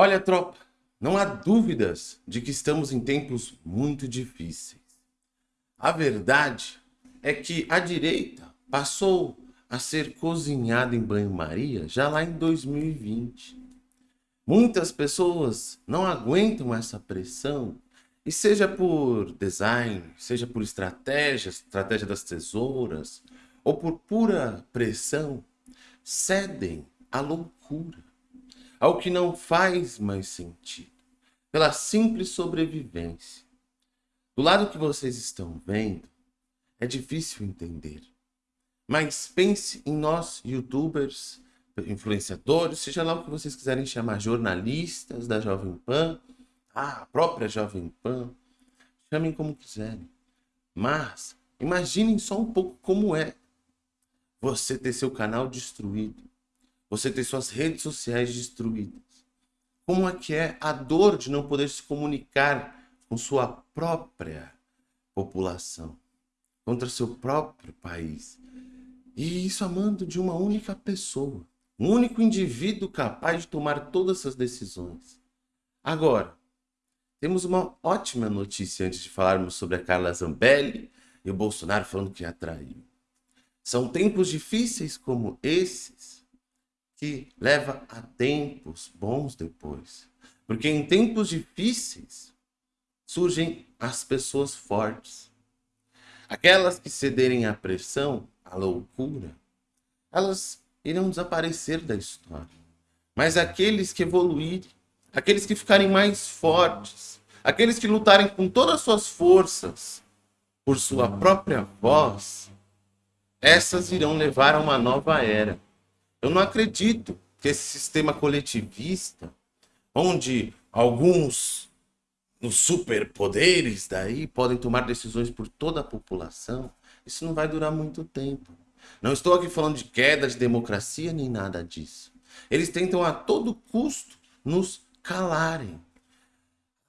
Olha, tropa, não há dúvidas de que estamos em tempos muito difíceis. A verdade é que a direita passou a ser cozinhada em banho-maria já lá em 2020. Muitas pessoas não aguentam essa pressão, e seja por design, seja por estratégia, estratégia das tesouras, ou por pura pressão, cedem à loucura ao que não faz mais sentido, pela simples sobrevivência. Do lado que vocês estão vendo, é difícil entender. Mas pense em nós, youtubers, influenciadores, seja lá o que vocês quiserem chamar, jornalistas da Jovem Pan, a própria Jovem Pan, chamem como quiserem. Mas imaginem só um pouco como é você ter seu canal destruído, você ter suas redes sociais destruídas. Como é que é a dor de não poder se comunicar com sua própria população, contra seu próprio país. E isso amando de uma única pessoa, um único indivíduo capaz de tomar todas essas decisões. Agora, temos uma ótima notícia antes de falarmos sobre a Carla Zambelli e o Bolsonaro falando que a traiu. São tempos difíceis como esses que leva a tempos bons depois. Porque em tempos difíceis surgem as pessoas fortes. Aquelas que cederem à pressão, à loucura, elas irão desaparecer da história. Mas aqueles que evoluírem, aqueles que ficarem mais fortes, aqueles que lutarem com todas as suas forças por sua própria voz, essas irão levar a uma nova era. Eu não acredito que esse sistema coletivista, onde alguns nos superpoderes daí podem tomar decisões por toda a população, isso não vai durar muito tempo. Não estou aqui falando de queda de democracia nem nada disso. Eles tentam a todo custo nos calarem.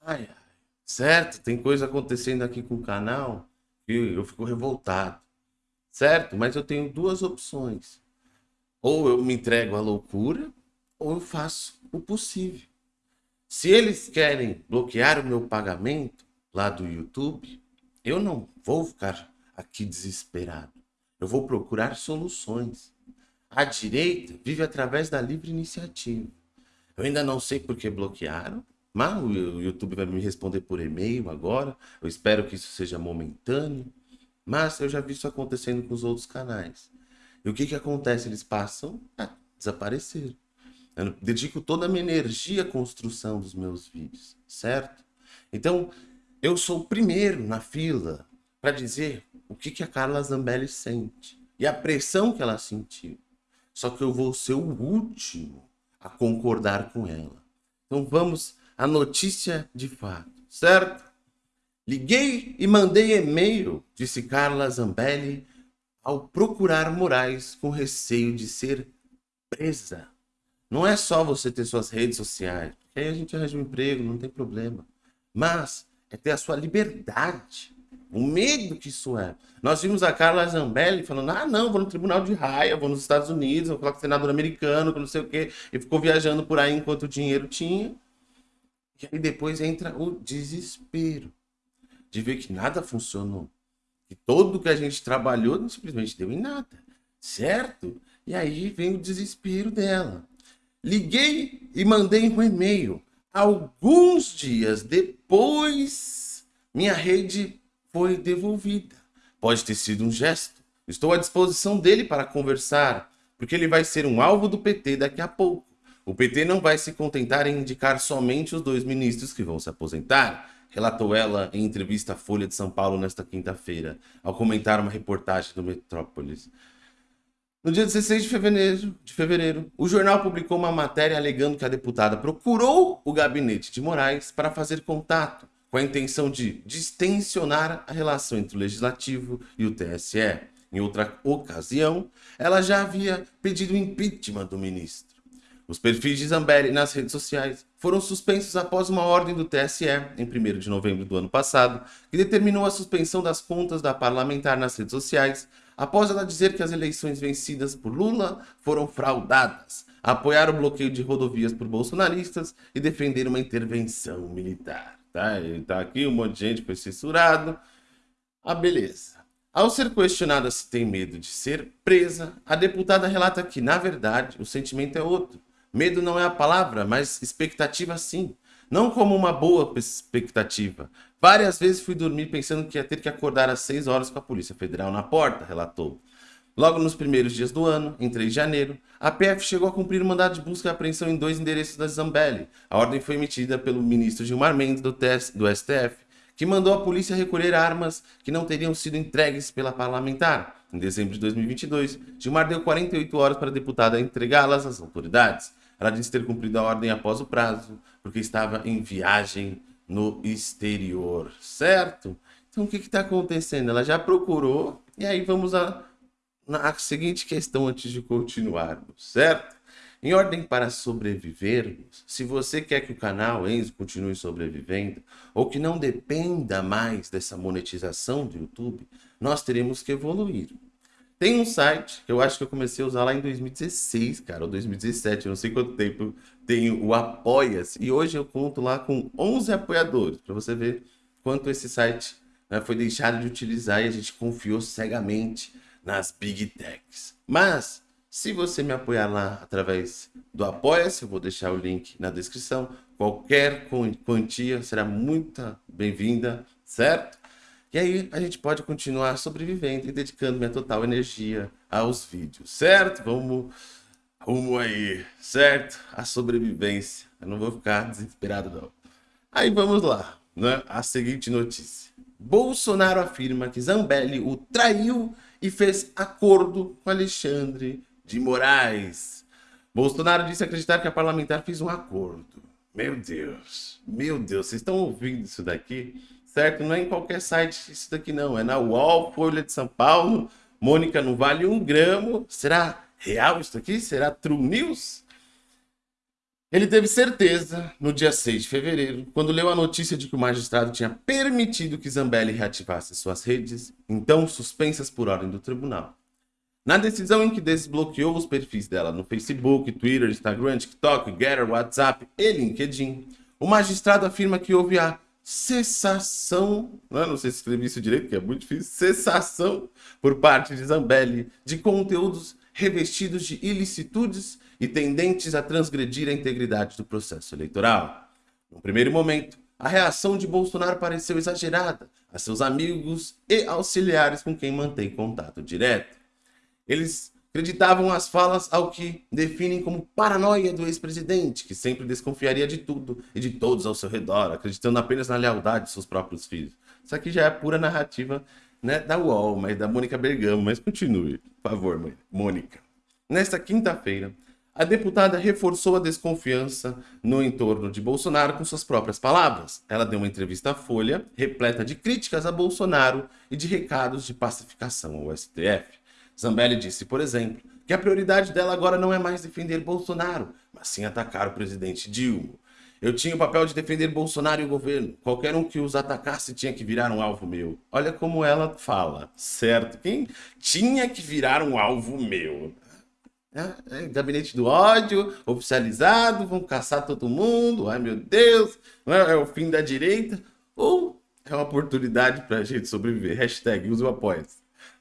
Ai, ai. Certo, tem coisa acontecendo aqui com o canal que eu fico revoltado. Certo? Mas eu tenho duas opções. Ou eu me entrego à loucura, ou eu faço o possível. Se eles querem bloquear o meu pagamento lá do YouTube, eu não vou ficar aqui desesperado. Eu vou procurar soluções. A direita vive através da livre iniciativa. Eu ainda não sei por que bloquearam, mas o YouTube vai me responder por e-mail agora. Eu espero que isso seja momentâneo. Mas eu já vi isso acontecendo com os outros canais. E o que, que acontece? Eles passam a desaparecer. Eu dedico toda a minha energia à construção dos meus vídeos, certo? Então, eu sou o primeiro na fila para dizer o que, que a Carla Zambelli sente e a pressão que ela sentiu. Só que eu vou ser o último a concordar com ela. Então vamos à notícia de fato, certo? Liguei e mandei e-mail, disse Carla Zambelli, ao procurar Moraes com receio de ser presa. Não é só você ter suas redes sociais, aí a gente arranja um emprego, não tem problema. Mas é ter a sua liberdade. O medo que isso é. Nós vimos a Carla Zambelli falando, ah não, vou no tribunal de raia, vou nos Estados Unidos, vou falar com o senador americano, não sei o quê. E ficou viajando por aí enquanto o dinheiro tinha. E aí depois entra o desespero de ver que nada funcionou. Que todo que a gente trabalhou não simplesmente deu em nada, certo? E aí vem o desespero dela. Liguei e mandei um e-mail. Alguns dias depois, minha rede foi devolvida. Pode ter sido um gesto. Estou à disposição dele para conversar, porque ele vai ser um alvo do PT daqui a pouco. O PT não vai se contentar em indicar somente os dois ministros que vão se aposentar relatou ela em entrevista à Folha de São Paulo nesta quinta-feira, ao comentar uma reportagem do Metrópolis. No dia 16 de fevereiro, de fevereiro, o jornal publicou uma matéria alegando que a deputada procurou o gabinete de Moraes para fazer contato, com a intenção de distensionar a relação entre o Legislativo e o TSE. Em outra ocasião, ela já havia pedido impeachment do ministro. Os perfis de Zambelli nas redes sociais foram suspensos após uma ordem do TSE, em 1 de novembro do ano passado, que determinou a suspensão das contas da parlamentar nas redes sociais, após ela dizer que as eleições vencidas por Lula foram fraudadas. apoiar o bloqueio de rodovias por bolsonaristas e defender uma intervenção militar. Tá? Ele tá aqui, um monte de gente foi censurado. Ah, beleza. Ao ser questionada se tem medo de ser presa, a deputada relata que, na verdade, o sentimento é outro. Medo não é a palavra, mas expectativa sim. Não como uma boa expectativa. Várias vezes fui dormir pensando que ia ter que acordar às 6 horas com a Polícia Federal na porta, relatou. Logo nos primeiros dias do ano, em 3 de janeiro, a PF chegou a cumprir o mandado de busca e apreensão em dois endereços da Zambelli. A ordem foi emitida pelo ministro Gilmar Mendes do, do STF, que mandou a polícia recolher armas que não teriam sido entregues pela parlamentar. Em dezembro de 2022, Gilmar deu 48 horas para a deputada entregá-las às autoridades. Ela disse ter cumprido a ordem após o prazo, porque estava em viagem no exterior, certo? Então o que está acontecendo? Ela já procurou, e aí vamos a na seguinte questão antes de continuarmos, certo? Em ordem para sobrevivermos, se você quer que o canal Enzo continue sobrevivendo, ou que não dependa mais dessa monetização do YouTube, nós teremos que evoluir. Tem um site que eu acho que eu comecei a usar lá em 2016, cara, ou 2017, eu não sei quanto tempo tem o Apoia-se. E hoje eu conto lá com 11 apoiadores, para você ver quanto esse site né, foi deixado de utilizar e a gente confiou cegamente nas Big Techs. Mas, se você me apoiar lá através do Apoia-se, eu vou deixar o link na descrição. Qualquer quantia será muito bem-vinda, certo? E aí a gente pode continuar sobrevivendo e dedicando minha total energia aos vídeos, certo? Vamos rumo aí, certo? A sobrevivência. Eu não vou ficar desesperado não. Aí vamos lá, né? A seguinte notícia. Bolsonaro afirma que Zambelli o traiu e fez acordo com Alexandre de Moraes. Bolsonaro disse acreditar que a parlamentar fez um acordo. Meu Deus, meu Deus, vocês estão ouvindo isso daqui? Certo? Não é em qualquer site isso daqui não, é na UOL, Folha de São Paulo, Mônica não vale um gramo. Será real isso aqui? Será True News? Ele teve certeza no dia 6 de fevereiro, quando leu a notícia de que o magistrado tinha permitido que Zambelli reativasse suas redes, então suspensas por ordem do tribunal. Na decisão em que desbloqueou os perfis dela no Facebook, Twitter, Instagram, TikTok, Getter, WhatsApp e LinkedIn, o magistrado afirma que houve a cessação, não, sei se escrevi isso direito, que é muito difícil, cessação por parte de Zambelli de conteúdos revestidos de ilicitudes e tendentes a transgredir a integridade do processo eleitoral. No primeiro momento, a reação de Bolsonaro pareceu exagerada a seus amigos e auxiliares com quem mantém contato direto. Eles acreditavam as falas ao que definem como paranoia do ex-presidente, que sempre desconfiaria de tudo e de todos ao seu redor, acreditando apenas na lealdade de seus próprios filhos. Isso aqui já é pura narrativa né, da UOL, mas da Mônica Bergamo. Mas continue, por favor, Mônica. Nesta quinta-feira, a deputada reforçou a desconfiança no entorno de Bolsonaro com suas próprias palavras. Ela deu uma entrevista à Folha, repleta de críticas a Bolsonaro e de recados de pacificação ao STF. Zambelli disse, por exemplo, que a prioridade dela agora não é mais defender Bolsonaro, mas sim atacar o presidente Dilma. Eu tinha o papel de defender Bolsonaro e o governo. Qualquer um que os atacasse tinha que virar um alvo meu. Olha como ela fala, certo? Quem tinha que virar um alvo meu? É, é, gabinete do ódio, oficializado, vão caçar todo mundo, ai meu Deus, é, é, o fim da direita, ou é uma oportunidade para a gente sobreviver. Hashtag use o.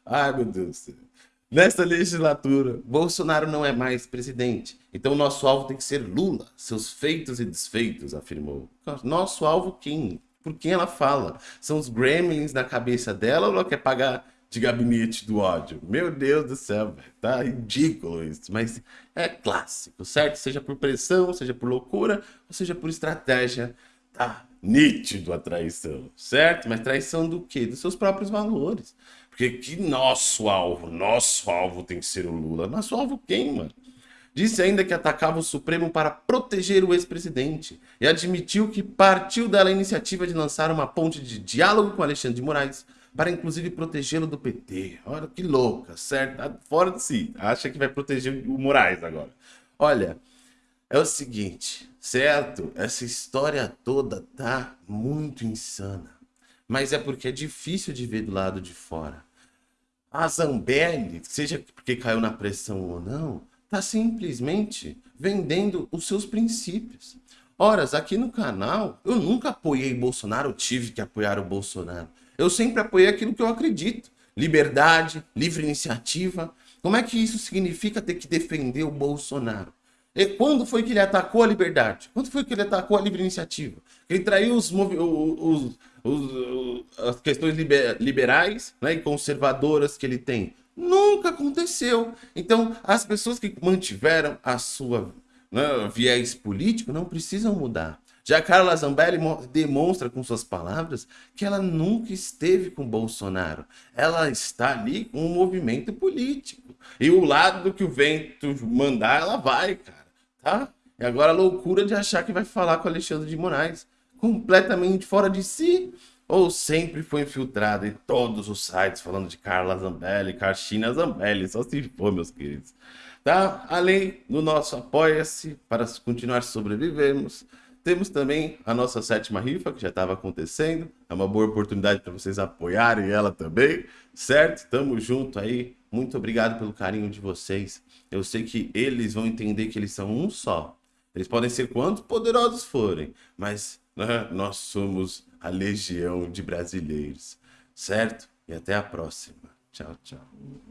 Ai meu Deus do céu. Nesta legislatura, Bolsonaro não é mais presidente, então nosso alvo tem que ser Lula, seus feitos e desfeitos, afirmou. Nosso alvo quem? Por quem ela fala? São os gremlins na cabeça dela ou ela quer pagar de gabinete do ódio. Meu Deus do céu, tá ridículo isso, mas é clássico, certo? Seja por pressão, seja por loucura, ou seja por estratégia, tá nítido a traição, certo? Mas traição do quê? Dos seus próprios valores. Porque que nosso alvo, nosso alvo tem que ser o Lula. Nosso alvo quem, mano? Disse ainda que atacava o Supremo para proteger o ex-presidente e admitiu que partiu dela a iniciativa de lançar uma ponte de diálogo com Alexandre de Moraes para inclusive protegê-lo do PT. Olha que louca, certo? Tá fora de si. Acha que vai proteger o Moraes agora. Olha, é o seguinte, certo? Essa história toda tá muito insana. Mas é porque é difícil de ver do lado de fora. A Zambelli, seja porque caiu na pressão ou não, tá simplesmente vendendo os seus princípios. Ora, aqui no canal, eu nunca apoiei Bolsonaro, tive que apoiar o Bolsonaro. Eu sempre apoiei aquilo que eu acredito. Liberdade, livre iniciativa. Como é que isso significa ter que defender o Bolsonaro? E quando foi que ele atacou a liberdade? Quando foi que ele atacou a livre iniciativa? Ele traiu os, os, os, as questões liberais né, e conservadoras que ele tem. Nunca aconteceu. Então, as pessoas que mantiveram a sua né, viés político não precisam mudar. Já Carla Zambelli demonstra com suas palavras que ela nunca esteve com Bolsonaro. Ela está ali com um movimento político. E o lado que o vento mandar, ela vai, cara. Tá? E agora a loucura de achar que vai falar com Alexandre de Moraes. Completamente fora de si. Ou sempre foi infiltrado em todos os sites falando de Carla Zambelli, Carchina Zambelli. Só se for, meus queridos. Tá? Além do nosso Apoia-se para continuar sobrevivermos. Temos também a nossa sétima rifa, que já estava acontecendo. É uma boa oportunidade para vocês apoiarem ela também, certo? Tamo junto aí. Muito obrigado pelo carinho de vocês. Eu sei que eles vão entender que eles são um só. Eles podem ser quantos poderosos forem, mas né, nós somos a legião de brasileiros, certo? E até a próxima. Tchau, tchau.